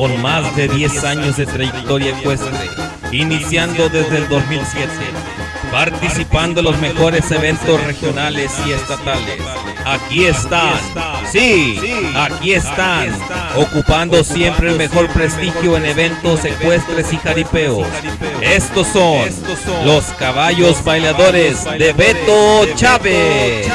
con más de 10 años de trayectoria ecuestre, iniciando desde el 2007, participando en los mejores eventos regionales y estatales. Aquí están, sí, aquí están, ocupando siempre el mejor prestigio en eventos ecuestres y jaripeos. Estos son los caballos bailadores de Beto Chávez.